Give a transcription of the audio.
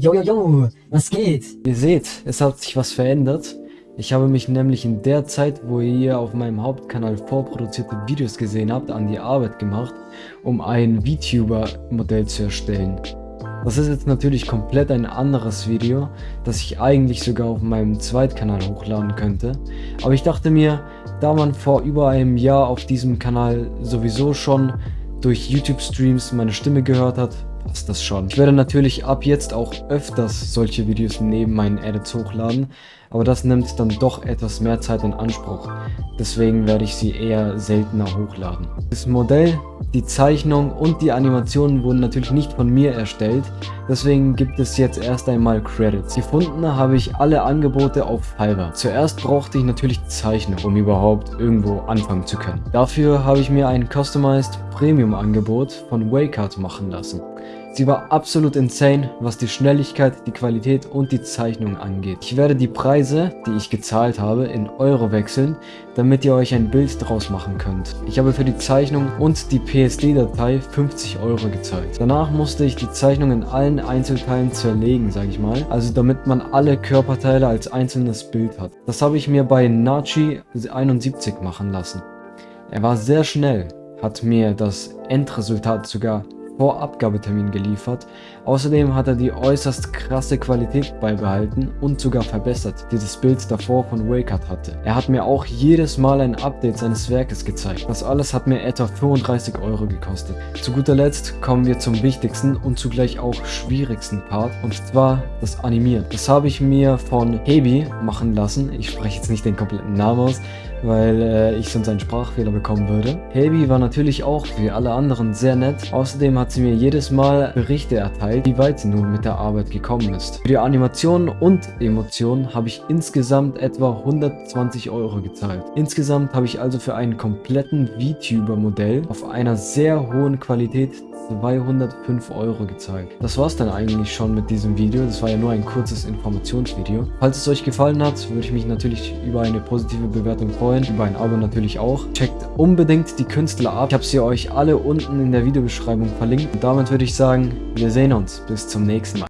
Yo, yo, yo, was geht? Ihr seht, es hat sich was verändert. Ich habe mich nämlich in der Zeit, wo ihr auf meinem Hauptkanal vorproduzierte Videos gesehen habt, an die Arbeit gemacht, um ein VTuber-Modell zu erstellen. Das ist jetzt natürlich komplett ein anderes Video, das ich eigentlich sogar auf meinem Zweitkanal hochladen könnte. Aber ich dachte mir, da man vor über einem Jahr auf diesem Kanal sowieso schon durch YouTube-Streams meine Stimme gehört hat, passt das schon. Ich werde natürlich ab jetzt auch öfters solche Videos neben meinen Edits hochladen, aber das nimmt dann doch etwas mehr Zeit in Anspruch. Deswegen werde ich sie eher seltener hochladen. Das Modell, die Zeichnung und die Animationen wurden natürlich nicht von mir erstellt, deswegen gibt es jetzt erst einmal Credits. Gefunden habe ich alle Angebote auf Fiverr. Zuerst brauchte ich natürlich Zeichnung, um überhaupt irgendwo anfangen zu können. Dafür habe ich mir ein Customized Premium Angebot von Waycard machen lassen. Sie war absolut insane, was die Schnelligkeit, die Qualität und die Zeichnung angeht. Ich werde die Preise, die ich gezahlt habe, in Euro wechseln, damit ihr euch ein Bild draus machen könnt. Ich habe für die Zeichnung und die PSD-Datei 50 Euro gezahlt. Danach musste ich die Zeichnung in allen Einzelteilen zerlegen, sage ich mal. Also damit man alle Körperteile als einzelnes Bild hat. Das habe ich mir bei Nachi 71 machen lassen. Er war sehr schnell, hat mir das Endresultat sogar vor Abgabetermin geliefert. Außerdem hat er die äußerst krasse Qualität beibehalten und sogar verbessert, die das Bild davor von Waycard hatte. Er hat mir auch jedes Mal ein Update seines Werkes gezeigt. Das alles hat mir etwa 35 Euro gekostet. Zu guter Letzt kommen wir zum wichtigsten und zugleich auch schwierigsten Part und zwar das Animieren. Das habe ich mir von Hebi machen lassen. Ich spreche jetzt nicht den kompletten Namen aus, weil äh, ich sonst einen Sprachfehler bekommen würde. Hebi war natürlich auch wie alle anderen sehr nett. Außerdem hat sie mir jedes Mal Berichte erteilt, wie weit sie nun mit der Arbeit gekommen ist. Für die Animationen und Emotionen habe ich insgesamt etwa 120 Euro gezahlt. Insgesamt habe ich also für einen kompletten VTuber-Modell auf einer sehr hohen Qualität 205 Euro gezahlt. Das war's dann eigentlich schon mit diesem Video. Das war ja nur ein kurzes Informationsvideo. Falls es euch gefallen hat, würde ich mich natürlich über eine positive Bewertung freuen. Über ein Abo natürlich auch. Checkt unbedingt die Künstler ab. Ich habe sie euch alle unten in der Videobeschreibung verlinkt. Und damit würde ich sagen, wir sehen uns. Bis zum nächsten Mal.